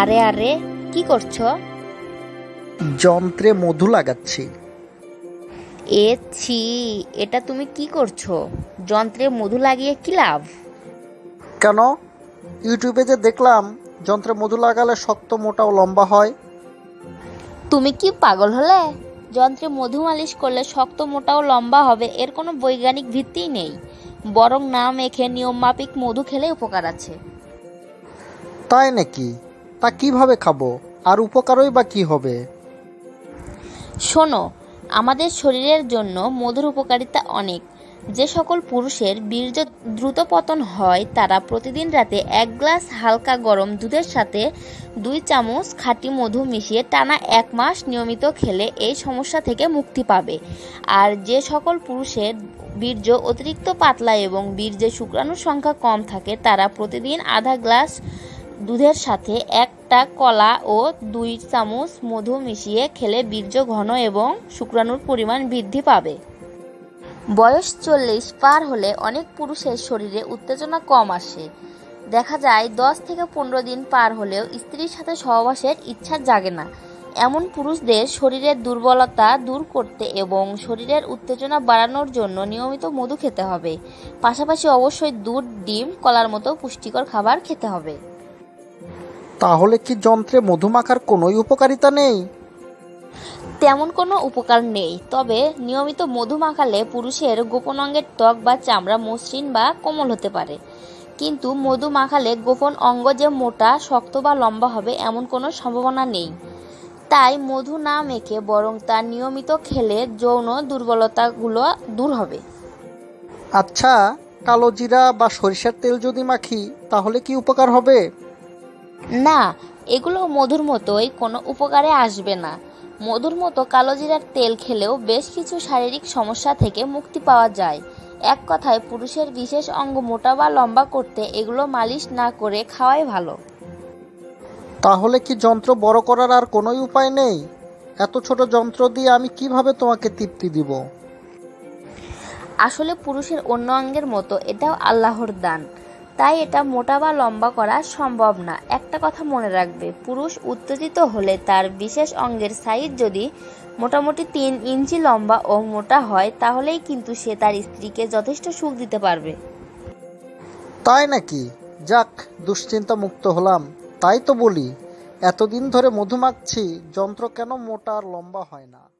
আরে আরে কি করছ? যন্ত্রে মধু লাগাচ্ছি। এ ছি এটা তুমি কি করছ? যন্ত্রে মধু লাগিয়ে কি লাভ? কেন? ইউটিউবে যে দেখলাম যন্ত্রে মধু লাগালে শক্ত মোটা ও লম্বা হয়। তুমি কি পাগল হলে? যন্ত্রে মধু মালিশ করলে শক্ত মোটা ও লম্বা হবে এর কোনো বৈজ্ঞানিক ভিত্তিই নেই। বরং না মেখে নিয়ম মাফিক মধু খেলে উপকার আছে। তাই নাকি? তা কীভাবে খাব? আর উপকারই বা কি হবে? শোনো, আমাদের শরীরের জন্য মধুর উপকারিতা অনেক। যে সকল পুরুষের বীর্য দ্রুত পতন হয়, তারা প্রতিদিন রাতে এক গ্লাস হালকা গরম দুধের সাথে দুই চামচ খাঁটি মধু মিশিয়ে টানা এক মাস নিয়মিত খেলে এই সমস্যা থেকে মুক্তি পাবে। আর যে সকল পুরুষের বীর্য অতিরিক্ত পাতলা এবং বীর্যে শুক্রাণুর সংখ্যা কম থাকে, তারা প্রতিদিন আধা গ্লাস দুধের সাথে একটা কলা ও দুই চামচ মধু মিশিয়ে খেলে বীর্য ঘন এবং শুক্রাণুর পরিমাণ বৃদ্ধি পাবে। বয়স চল্লিশ পার হলে অনেক পুরুষের শরীরে উত্তেজনা কম আসে। দেখা যায় দশ থেকে পনেরো দিন পার হলেও স্ত্রীর সাথে সহবাসের ইচ্ছা জাগে না। এমন পুরুষদের শরীরের দুর্বলতা দূর করতে এবং শরীরের উত্তেজনা বাড়ানোর জন্য নিয়মিত মধু খেতে হবে। পাশাপাশি অবশ্যই দুধ, ডিম, কলার মতো পুষ্টিকর খাবার খেতে হবে। তাহলে কি যন্ত্রে মধু মাখার কোনোই উপকারিতা নেই? তেমন কোনো উপকার নেই তবে নিয়মিত মধু মাখালে পুরুষের গোপন অঙ্গের ত্বক বা চামড়া মসৃণ বা কোমল হতে পারে। কিন্তু মধু মাখালে গোপন অঙ্গ যে মোটা শক্ত বা লম্বা হবে এমন কোনো সম্ভাবনা নেই। তাই মধু না মেখে বরং তা নিয়মিত খেলে যৌন দুর্বলতাগুলো দূর হবে। আচ্ছা কালো জিরা বা সরিষার তেল যদি মাখি তাহলে কি উপকার হবে? না এগুলো মধুর মতোই কোনো উপকারে আসবে না। মধুর মতো কালো জিরার তেল খেলেও বেশ কিছু শারীরিক সমস্যা থেকে মুক্তি পাওয়া যায়। এক কথায় পুরুষের বিশেষ অঙ্গ মোটা বা লম্বা করতে এগুলো মালিশ না করে খাওয়াই ভালো। তাহলে কি যন্ত্র বড় করার আর কোনোই উপায় নেই? এত ছোট যন্ত্র দিয়ে আমি কীভাবে তোমাকে তৃপ্তি দিব? আসলে পুরুষের অন্য অঙ্গের মতো এটাও আল্লাহর দান। তাই এটা মোটা বা লম্বা করা সম্ভব না। একটা কথা মনে রাখবে, পুরুষ উত্তেজিত হলে তার বিশেষ অঙ্গের সাইজ যদি মোটামুটি তিন ইঞ্চি লম্বা ও মোটা হয়, তাহলেই কিন্তু সে তার স্ত্রীকে যথেষ্ট সুখ দিতে পারবে। তাই নাকি? যাক দুশ্চিন্তা মুক্ত হলাম। তাই তো বলি, এতদিন ধরে মধু মাখছি যন্ত্র কেন মোটা আর লম্বা হয় না?